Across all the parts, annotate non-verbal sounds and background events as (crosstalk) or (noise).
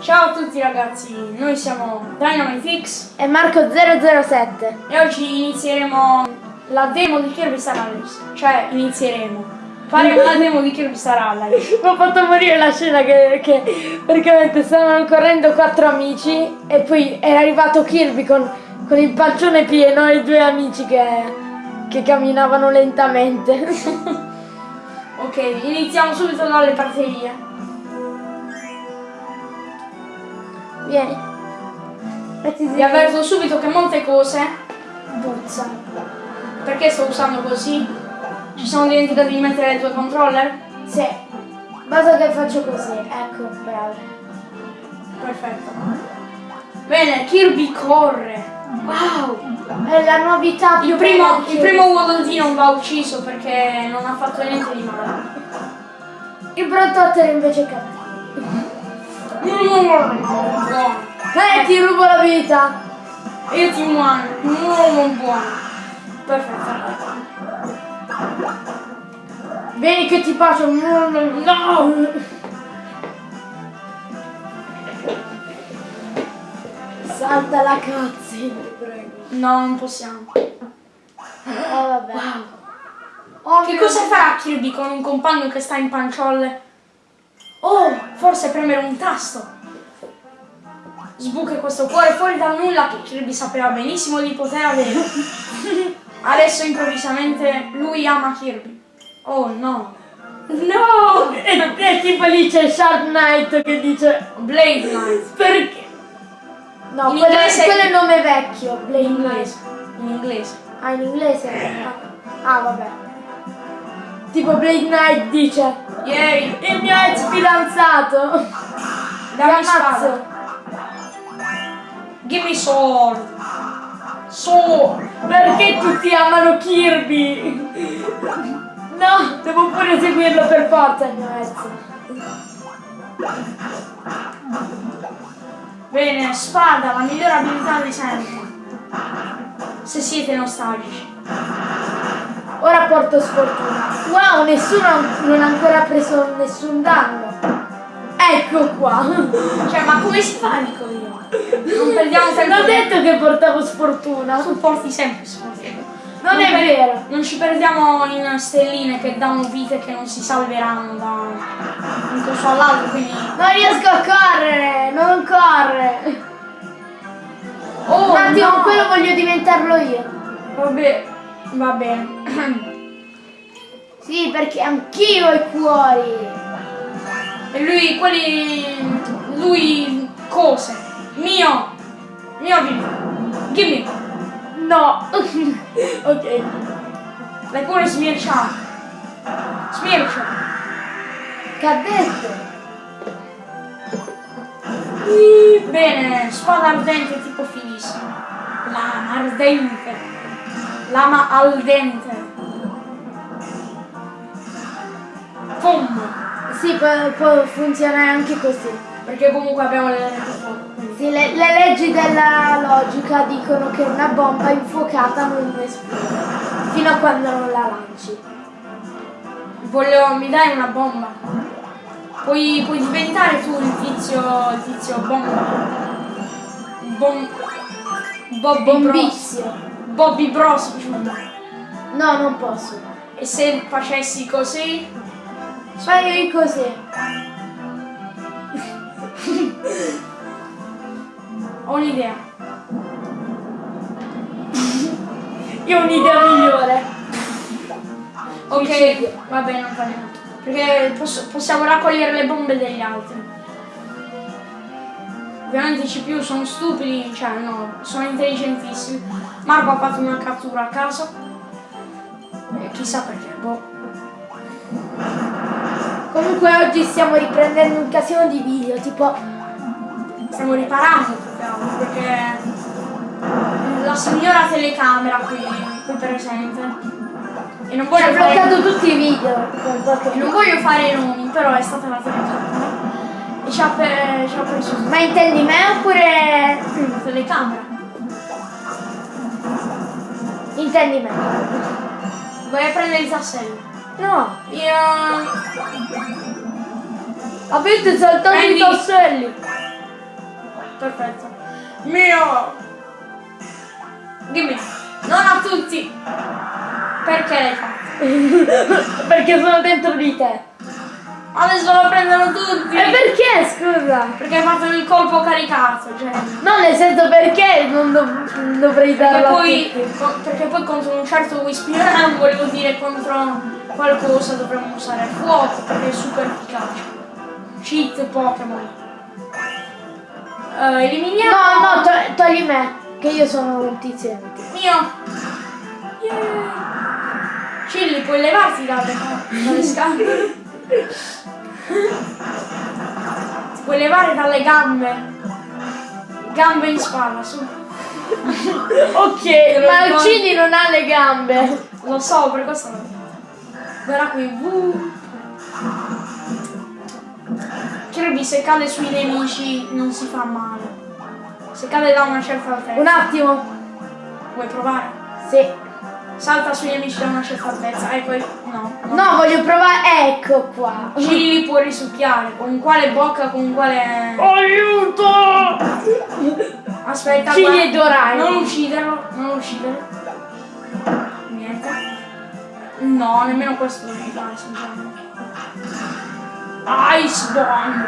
Ciao a tutti ragazzi, noi siamo DynamiteX E Marco 007. e oggi inizieremo la demo di Kirby Star Allies. Cioè, inizieremo. Faremo la (laughs) demo di Kirby Star Allies. Mi ha fatto morire la scena che, che praticamente stavano correndo quattro amici e poi era arrivato Kirby con, con il pancione pieno e i due amici che, che camminavano lentamente. (laughs) Ok, iniziamo subito dalle batterie. Vieni. Mettiti Vi avverto subito che molte cose, Buzza. perché sto usando così? Ci siamo dimenticati di mettere i due controller? Sì. Basta che faccio così. Ecco, bravo. Perfetto. Bene, Kirby corre. Wow! È la novità più Il primo, il primo Waddle non va ucciso perché non ha fatto niente di male. Il Brontotter invece è cattivo. Eh, ti rubo la vita. Io ti muoio, uomo buono. Perfetto. Vieni che ti bacio. No! Salta la cazzina, prego. No, non possiamo. Eh, vabbè. Oh, Che cosa farà Kirby con un compagno che sta in panciolle? Oh, forse premere un tasto. Sbuca questo cuore fuori dal nulla che Kirby sapeva benissimo di poter avere. (laughs) Adesso improvvisamente lui ama Kirby. Oh no. No! E, e tipo lì c'è Shark Knight che dice Blade Knight. perché? No, In quello, inglese- quello è il nome vecchio, Blade In Knight. inglese. In inglese. Ah, in inglese? Ah, vabbè. Tipo Blade Knight dice Ieri. il mio ex fidanzato. Dammi ammazzo. spada. Give me sword. Sword. Perché tutti amano Kirby? No, devo pure seguirlo per forza il mio ex. Bene, spada, la migliore abilità di sempre. Se siete nostalgici. Ora porto sfortuna. Wow, nessuno non ha ancora preso nessun danno. Ecco qua. (laughs) Cioè, ma come si fa, dico io? Non perdiamo tempo. L'ho detto che portavo sfortuna. Tu porti sempre sfortuna. Non è per- vero. Non ci perdiamo in stelline che danno vite che non si salveranno da un corso all'altro, quindi... Non riesco a correre, non corre. Oh, Un attimo, no! quello voglio diventarlo io. Vabbè, va bene. (clears throat) Sì, perché anch'io i cuori. E lui, quelli... Lui... Cose. Mio. Mio abilità. Gimme. No. (laughs) ok. L'hai pure smirciato. Smircia. Che ha detto? Bene, spada ardente tipo finissimo. Lama ardente. Lama al dente. Pum. Sì, può, funzionare anche così. Perché comunque abbiamo le quindi- Sì, le, le leggi della logica dicono che una bomba infuocata non esplode. Fino a quando non la lanci. Voglio, mi dai una bomba? Puoi, puoi diventare tu il tizio, il tizio bomba. Bom, Bros. Bombizio. Bobby Bros. No, non posso. E se facessi così? Fai così. Ho un'idea. Io ho un'idea migliore. Ok, va bene, non fa niente. Perché posso- possiamo raccogliere le bombe degli altri. Ovviamente i CPU sono stupidi, cioè no, sono intelligentissimi. Marco ha fatto una cattura a caso. E chissà perché, boh. Comunque oggi stiamo riprendendo un casino di video, tipo Stiamo riparando altro, perché la signora telecamera qui, qui presente. E non ha voglio fare. bloccato tutti i video. qualche Non voglio fare i nomi, però è stata la telecamera. Ci ha, pe- ci ha preso Ma intendi me oppure telecamera. intendi me? Vai a prendere i tasselli. No, Io... avete saltato Prendi- i tasselli. perfetto. Mio! Dimmi, non a tutti! Perché l'hai fatto? (laughs) Perché sono dentro di te. Adesso lo prendono tutti! Perché, scusa? Perché hai fatto il colpo caricato, cioè. No, nel senso perché non dov- dovrei Perché darla a poi, perché poi contro un certo Wispiran volevo dire contro qualcosa dovremmo usare fuoco perché è super efficace. Cheat Pokémon. Eh, eliminiamo. No, no, to- togli me, che io sono un tizio. Mio! Yeah. Chilli, puoi levarti dalle scale? (laughs) Puoi levare dalle gambe. Gambe in spalla, su. (laughs) Ok, ma uccidi non ha le gambe. Lo so, per questo no. Guarda qui. Uh. Kirby se cade sui nemici non si fa male. Se cade da una certa altezza. Un attimo. Vuoi provare? Sì. Salta sui nemici da una certa altezza e poi. No. no. No, voglio provare. Ecco qua. Chilli può risucchiare. Con quale bocca, con quale. Aiuto! Aspetta, guarda. e Doraemon. Non ucciderlo, non ucciderlo. Niente. No, nemmeno questo devi fare, sinceramente. Ice Bomb!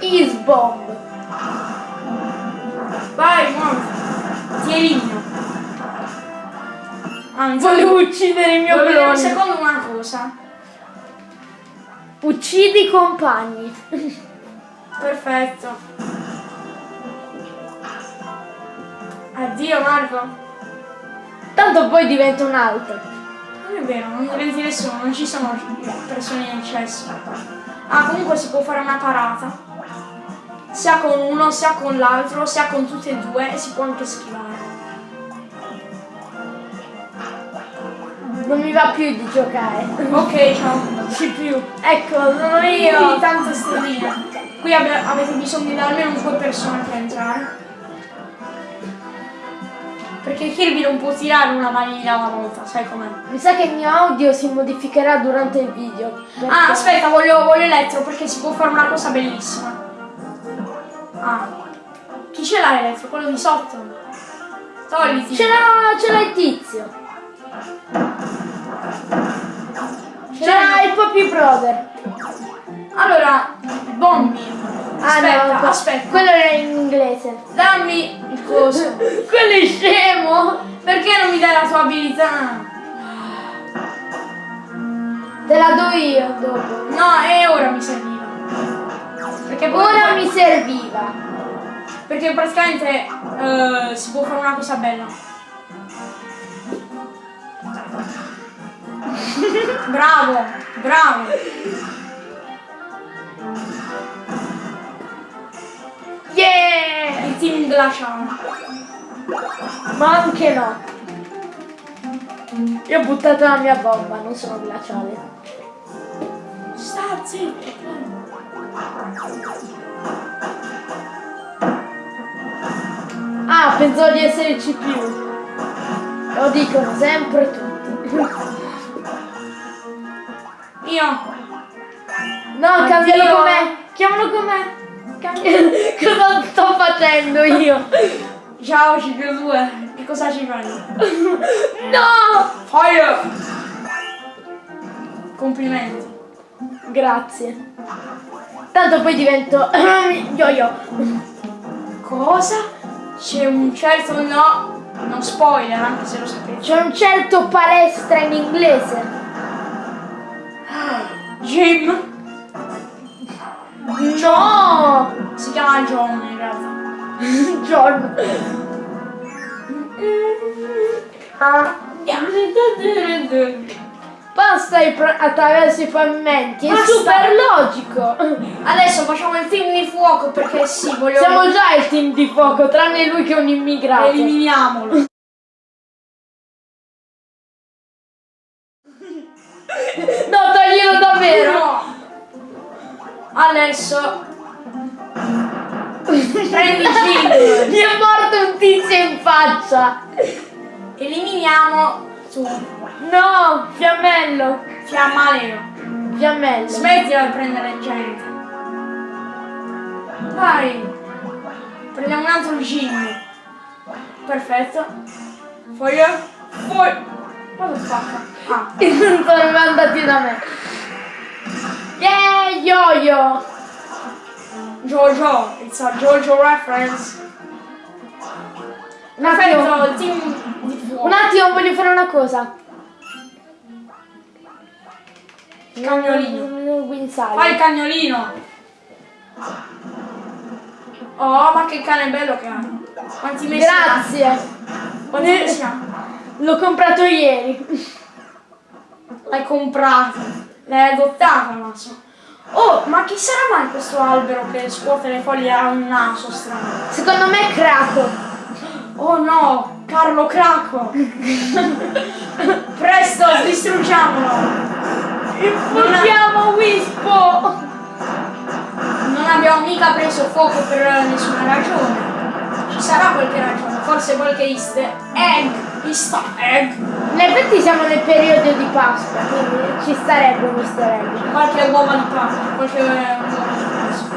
Is bomb. Vai, muoviti! Ti elimino! Anzi, Volevo uccidere il mio vedere un clone. secondo una cosa. Uccidi i compagni. Perfetto. Addio Marco. Tanto poi diventa un altro. Non è vero, non diventi nessuno, non ci sono persone in eccesso. Ah, comunque si può fare una parata. Sia con uno, sia con l'altro, sia con tutti e due e si può anche schivare. Non mi va più di giocare. Ok, ciao. Ci più. Ecco, sono Io io. di tante stelline. Qui avete bisogno di almeno due persone per entrare. Perché Kirby non può tirare una vaniglia alla volta, sai com'è? Mi sa che il mio audio si modificherà durante il video. perché- Ah, aspetta, voglio, voglio elettro perché si può fare una cosa bellissima. Ah. Chi ce l'ha elettro? Quello di sotto? Togliti. Ce l'ha, ce l'ha il tizio. Ce l'ha il Poppy Brother. Allora, bombi. Aspetta, ah, no, aspetta. Quello era in inglese. Dammi il coso. (laughs) Quello è scemo. Perché non mi dai la tua abilità? Te la do io dopo. No, e ora mi serviva. Perché Ora mi serviva. Perché praticamente eh, si può fare una cosa bella. (laughs) bravo, bravo. Yeah! Il team glaciale. Ma anche no. Io ho buttato la mia bomba, non sono glaciale. Sta zitto. Ah, pensavo di essere il CPU. Lo dicono sempre tutti. (laughs) Io. No, cambialo con me. Chiamalo con (laughs) me. Cosa sto facendo io? Ciao CP2. Che cosa ci fai? No! Fire! Complimenti. Grazie. Tanto poi divento (coughs) yo-yo. Cosa? C'è un certo no. Non spoiler, anche se lo sapete. C'è un certo palestra in inglese. Jim. No! Si chiama John in realtà. (laughs) John. Passa attraverso i pavimenti. È Basta. super logico. Adesso facciamo il team di fuoco perché sì, voglio. Siamo già il team di fuoco, tranne lui che è un immigrato. Eliminiamolo. Adesso. Prendi Jim. Gli è morto un tizio in faccia. Eliminiamo tu. No, fiammello. Fiammaleo. Fiammello. Smettila di prendere gente. Vai! Prendiamo un altro gin. Perfetto. Foglia. What the fuck? Ah. sono andati da me. Yeah, yo-yo! Jojo. It's a Jojo reference. Un attimo, un attimo, voglio fare una cosa. Cagnolino. Guinzaglio. Fai il cagnolino. Oh, ma che cane bello che ha. Quanti mesi? Grazie. Quanti mesi? L'ho comprato ieri. L'hai comprato. L'hai adottato, Maso. Oh, ma chi sarà mai questo albero che scuote le foglie ha un naso strano? Secondo me è Craco. Oh no, Carlo Craco! Presto, distruggiamolo! Infondiamo Wispo! Non abbiamo mica preso fuoco per nessuna ragione. Ci sarà qualche ragione, forse qualche easter egg. Easter egg. In effetti siamo nel periodo di Pasqua, quindi ci starebbe easter egg. Qualche uova di Pasqua, qualche uova di Pasqua.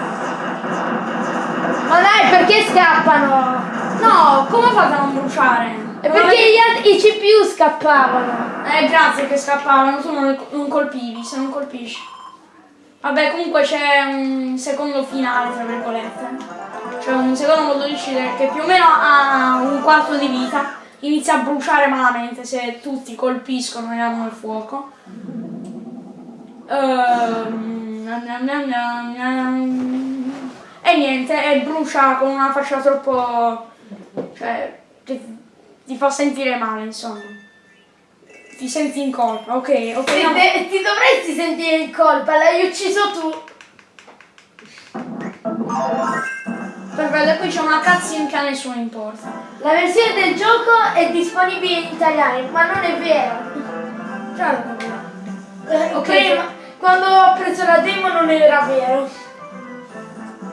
Ma dai, perché scappano? No, come fate a non bruciare? È perché gli altri, i CPU scappavano. Eh, grazie che scappavano, tu non, non colpivi, se non colpisci. Vabbè, comunque c'è un secondo finale, tra virgolette. C'è un secondo modo di uccidere che più o meno ha un quarto di vita. Inizia a bruciare malamente se tutti colpiscono e hanno il fuoco. Ehm. E niente, e brucia con una faccia troppo... cioè, che ti fa sentire male, insomma. Ti senti in colpa, ok, ok. Ti, no. ti dovresti sentire in colpa, l'hai ucciso tu. Perfetto, e qui c'è una cutscene che a nessuno importa. La versione del gioco è disponibile in italiano, ma non è vero. Certo. Eh, Ok, prima- quando ho preso la demo non era vero.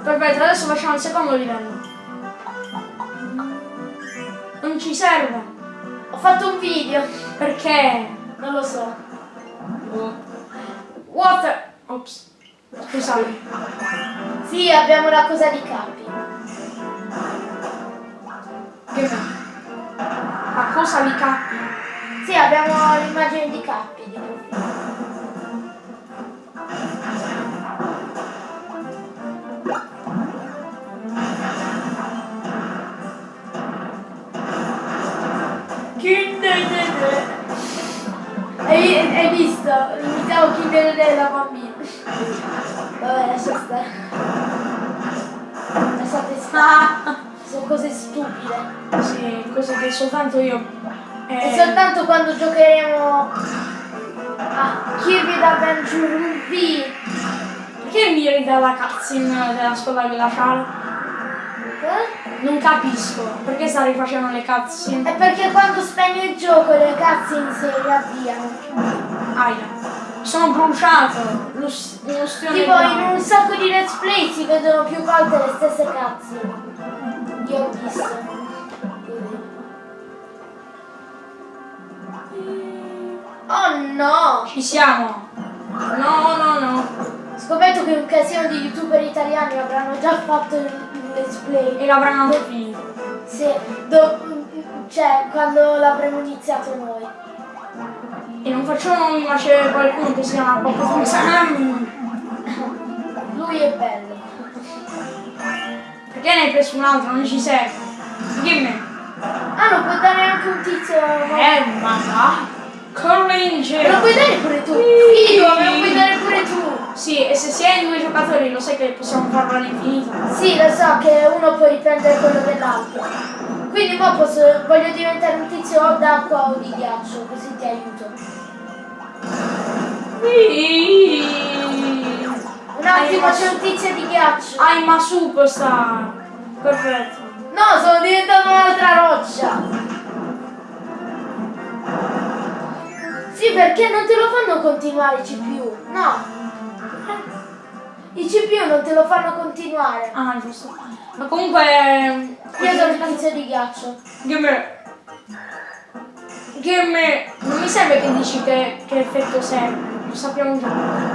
Perfetto, adesso facciamo il secondo livello. Non ci serve. Ho fatto un video, Perché? non lo so. What the... Ops. Scusate. Sì, abbiamo la cosa di capi. Che fa? Ma cosa vi cappi? Sì, abbiamo l'immagine di capi di profilo. Hai, hai visto? Imitavo Kinder della bambina. Vabbè, lascia stare. Sono cose stupide. sì, cose che soltanto io... E Eh, soltanto quando giocheremo a Kirby Adventure V. perché mi rida la cutscene della scuola glaciale? Eh? Non capisco. Perché sta rifacendo le cutscene? È perché quando spegni il gioco le cutscene si riavviano. Aia. Sono bruciato. Lo, stione Tipo in sacco di let's play si vedono più volte le stesse cutscene. Io ho visto. Oh no! Ci siamo. No, no, no. Scommetto che un casino di youtuber italiani avranno già fatto il let's play. E l'avranno anche finito. Sì, cioè quando l'avremo iniziato noi. E non faccio nomi, ma c'è qualcuno che si chiama Poco Sam. Lui è bello. Perché ne hai preso un altro? Non ci serve. Dimmi. Ah, non puoi dare anche un tizio. Eh, ma va. Corri in Me giro. lo puoi dare pure tu. Figo, me lo puoi dare pure tu. Sì, e se si è due giocatori lo sai che possiamo farlo all'infinito. Sì, lo so che uno può riprendere quello dell'altro. Quindi mo posso, voglio diventare un tizio o d'acqua o di ghiaccio, così ti aiuto. Un attimo c'è un tizio di ghiaccio. I'm a superstar. Perfetto. No, sono diventato un'altra roccia. Sì, perché non te lo fanno continuare i CPU? No. I CPU non te lo fanno continuare. Ah, giusto. Ma comunque... Io sono il tizio di ghiaccio. Gimme. Gimme. Non mi serve che dici che, che effetto serve. Sappiamo già.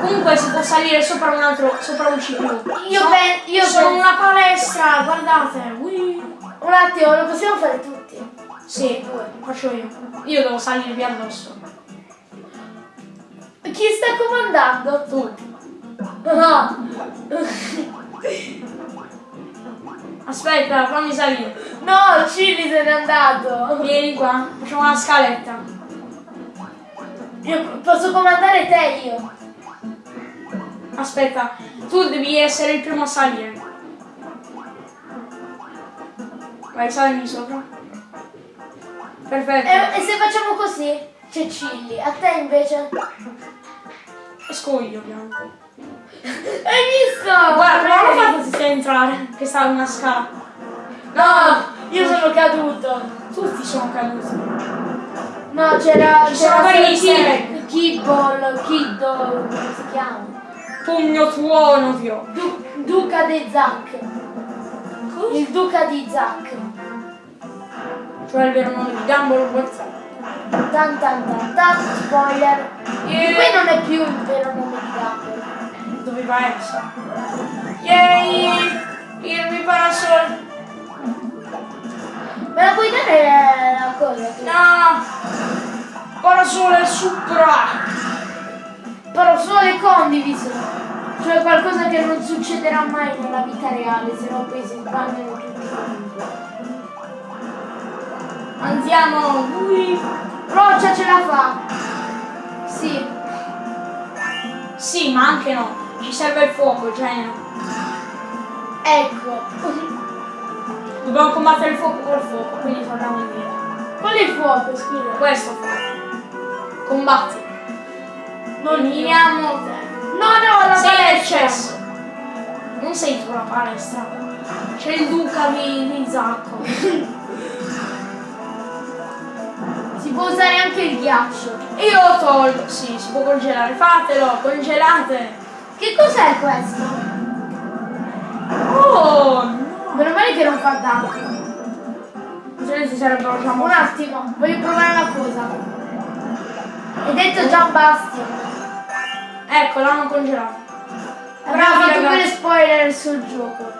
Comunque si può salire sopra un altro, sopra un ciclo. Io Sono- pen- io sono pen- una palestra, guardate. Ui. Un attimo, lo possiamo fare tutti? Sì, faccio io. Io devo salirvi addosso. Chi sta comandando? Tu. No. Aspetta, fammi salire. No, Cili se n'è andato. Vieni qua, facciamo una scaletta. Io posso comandare te io. Aspetta, tu devi essere il primo a salire. Vai, salimi sopra. Perfetto. E, e se facciamo così? C'è Cilli. A te invece? Esco io, piano. Hai visto? Guarda, come hanno fatto a entrare? Che sta una scala. No, io sono caduto. Tutti sono caduti. No, c'era c'era easter Kid- Kibball, Kiddo, come si chiama? Pugno tuono, Dio. Du- Duca di Zack. Il Duca di Zack. Cioè il vero nome di Gumball WhatsApp. Tan tan tan tan, spoiler. Yeah. Qui non è più il vero nome di Gumball. Doveva essere. Yay! Il mio parasol. Me la puoi dare la cosa? tu? No! Parasole supra! Però solo le condiviso. Cioè qualcosa che non succederà mai nella vita reale, se no poi si sbagliano tutti comunque. Andiamo! Ui. Roccia ce la fa! Sì. Sì, ma anche no. Ci serve il fuoco, genio. Ecco. Dobbiamo combattere il fuoco col fuoco, quindi torniamo indietro. Qual è il fuoco, scusa? Questo fuoco. Combatti. Non Eliminiamo te. No, no, la sei palestra. l'eccesso. Non sei tu la palestra. C'è il duca di, di Zacco. (laughs) Si può usare anche il ghiaccio. Io lo tolgo. Sì, si può congelare. Fatelo, congelate. Che cos'è questo? Oh, no. Male che non fa danno. Altrimenti sarebbero già Un attimo, voglio provare una cosa. Hai detto Gian Bastion. Ecco, l'hanno congelato. Abbiamo fatto pure spoiler sul gioco.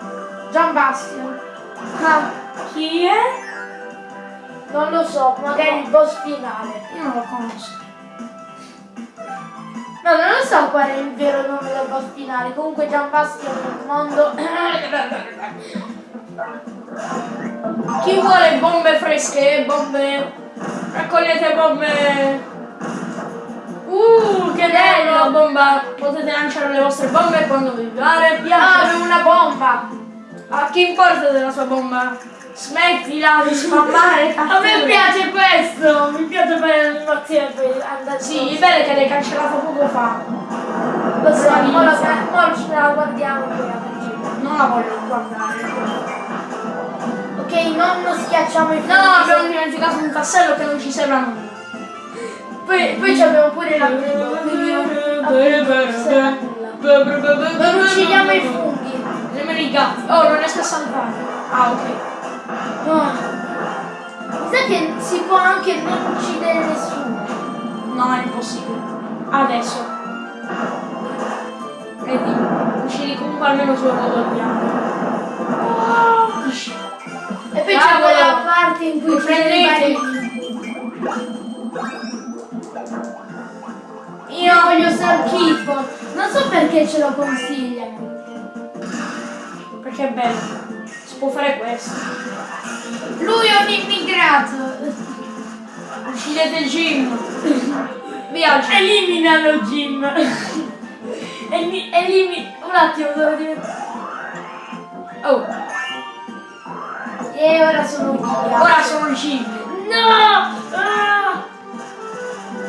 Gian Bastion. Ah, Chi è? non lo so, magari il boss finale. Io non lo conosco. No, non lo so qual è il vero nome del boss finale. Comunque Gian Bastion nel mondo. (coughs) (coughs) (coughs) Chi vuole bombe fresche? Bombe. Raccogliete bombe. Uh, che bello! Bomba. Potete lanciare le vostre bombe quando vi pare. Ah, Piace. avevo una bomba! A chi importa della sua bomba? Smettila di spammare. A me piace questo! Mi piace fare l'animazione per andare Sì, il bello è che l'hai cancellato poco fa. Lo so, ora ce la guardiamo. Non la voglio guardare. Ok, non schiacciamo i No, funghi. abbiamo dimenticato un tassello che non ci serve a nulla. Poi, poi ci abbiamo pure la non uccidiamo i funghi. Nemmeno i gatti. Oh, non riesco a saltare. Ah, ok. Ah. Mi sa che si può anche non uccidere nessuno. No, è impossibile. Adesso. Vedi, uccidi comunque almeno al piano. Oh, E poi c'è quella parte in cui prendete? Io voglio Sarkipo. Non so perché ce lo consigliano. perché è bello. Si può fare questo. Lui è un immigrato. Uccidete Jim. (laughs) Via Jim. Eliminano Jim. (laughs) Eli- elimi- Un attimo, devo diventare. Oh, E ora sono via. ora sono Jim. No! Ah!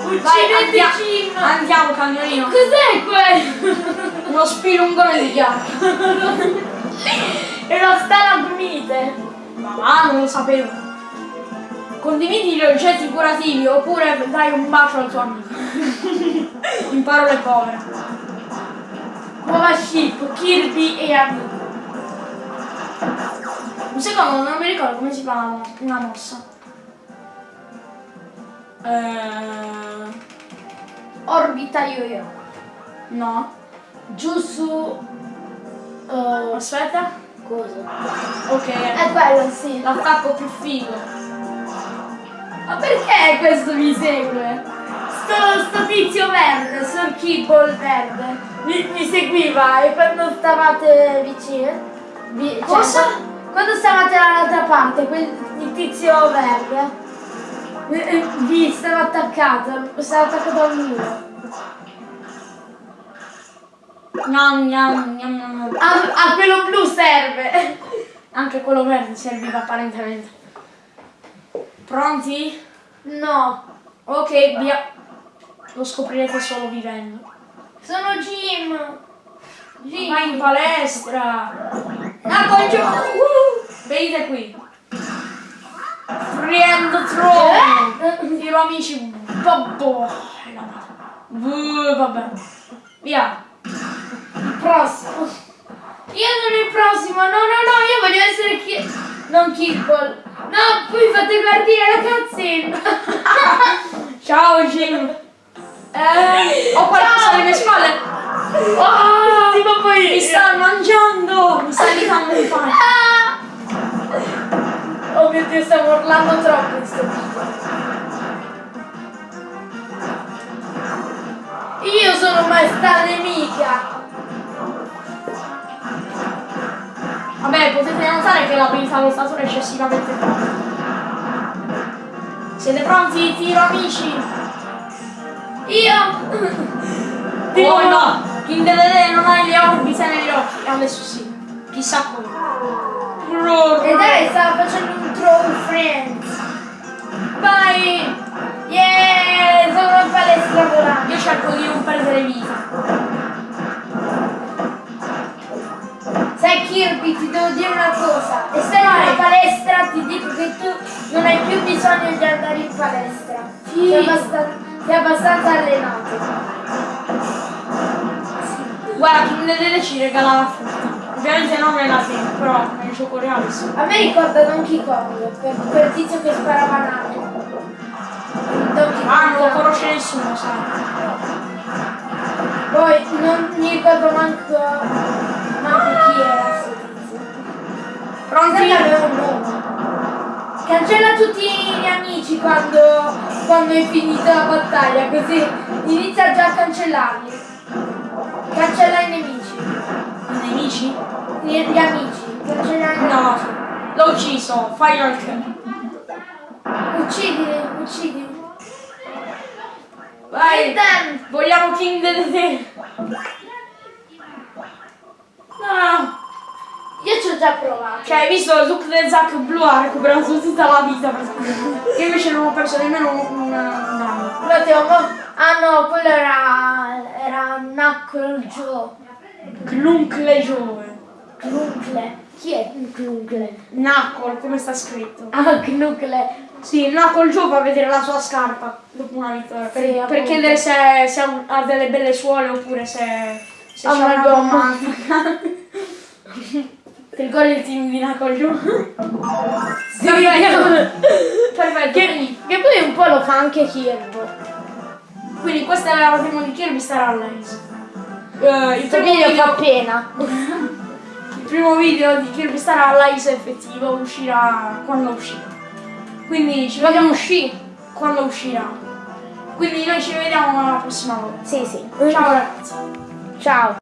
Vai, Uccidete Jim! Andiamo, cagnolino. Cos'è quello? Uno spilungone di ghiaccio. È una stalagmite. Ma va, non lo sapevo. Condividi gli oggetti curativi oppure dai un bacio al tuo amico. (laughs) In parole povere. Nuova ship, Kirby e amico. Un secondo, non mi ricordo come si fa una, mo- una mossa. Eh, Orbita yo-yo. No. Giù su... eh, Aspetta. cosa? Ok. È quello, sì. L'attacco più figo. Ma perché questo mi segue? Sto, sto tizio verde, Sir Kibble verde, mi, mi seguiva e quando stavate vicine... vi- cioè, Cosa? qua- quando stavate dall'altra parte, quel, il tizio verde eh, eh, vi stava attaccato, stava attaccato al muro. Gnam, gnam, gnam, gnam. A, a quello blu serve! Anche quello verde serviva apparentemente. Pronti? No, Ok, via. Lo scoprirete solo vivendo. sono Jim! Jim! Vai in palestra! Ah, giù! Uh, venite qui! Friend Throne! Tiro amici! Babbo! Uh, vabbè. Via! Prossimo. Io sono il prossimo. No, no, no, io voglio essere chi... Non Kirkle. No, poi fate partire la cutscene. (laughs) Ciao Jim! Eh, ho qualcosa alle mie spalle! Oh, tipo poi... Mi sta mangiando! Mi sta evitando di fare! Ah! Oh mio Dio, stiamo urlando troppo in sto. Io sono maestà nemica. Vabbè, potete notare che l'abilità dello statore è eccessivamente forte. Siete pronti? Tiro amici! Io... Oh no! King Dedede non ha le orbite negli occhi. Adesso sì. Chissà come. E dai, stava facendo un throw friends. Vai! Yeah! Sono in palestra volante. Io cerco di non perdere vita. Sai Kirby, ti devo dire una cosa. Essendo in palestra ti dico che tu non hai più bisogno di andare in palestra. Sì. Sei, abbastan- sei abbastanza allenato. Guarda, Dedede ci regala la frutta. Ovviamente non nella tempo, però nel gioco reale sì. A me ricorda Donkey Kong, per quel tizio che sparava. Donkey Ah, non lo conosce nessuno, sai. Poi non mi ricordo manco, manco chi era sto tizio. Pronti? Aveva un nome. Cancella tutti gli amici quando, quando hai finito la battaglia, così inizia già a cancellarli. Cancella i nemici. I nemici? Gli, gli amici. Cancella i No. L'ho ucciso. Final kill. Uccidili, uccidili. Vai. Vogliamo King Dedede. No. Io ci ho già provato. Cioè, hai visto Luke del Zack blu ha recuperato tutta la vita praticamente. Io invece non ho perso nemmeno un, un, danno. Devo mo- Ah no, quello era. era Knuckle Joe. Cluncle Giove. Cluncle. Chi è un Cluncle? Knuckle, come sta scritto. Ah, Knuckle. Sì, Knuckle Joe fa vedere la sua scarpa dopo una vittoria. Per, Sì, per chiedere se, se ha- delle belle suole oppure se, se Ha una gomma. (laughs) Ti ricordi il team di Joe? (laughs) Sì, Perfetto. Che, che poi un po' lo fa anche Kirby. Quindi questa è la prima di Kirby Star Allies. Eh, il, primo video video, fa pena. (laughs) il primo video di Kirby Star Allies effettivo uscirà quando uscirà. Quindi ci vediamo uscì? quando uscirà. Quindi noi ci vediamo la prossima volta. Sì, sì. Ciao ragazzi. Ciao.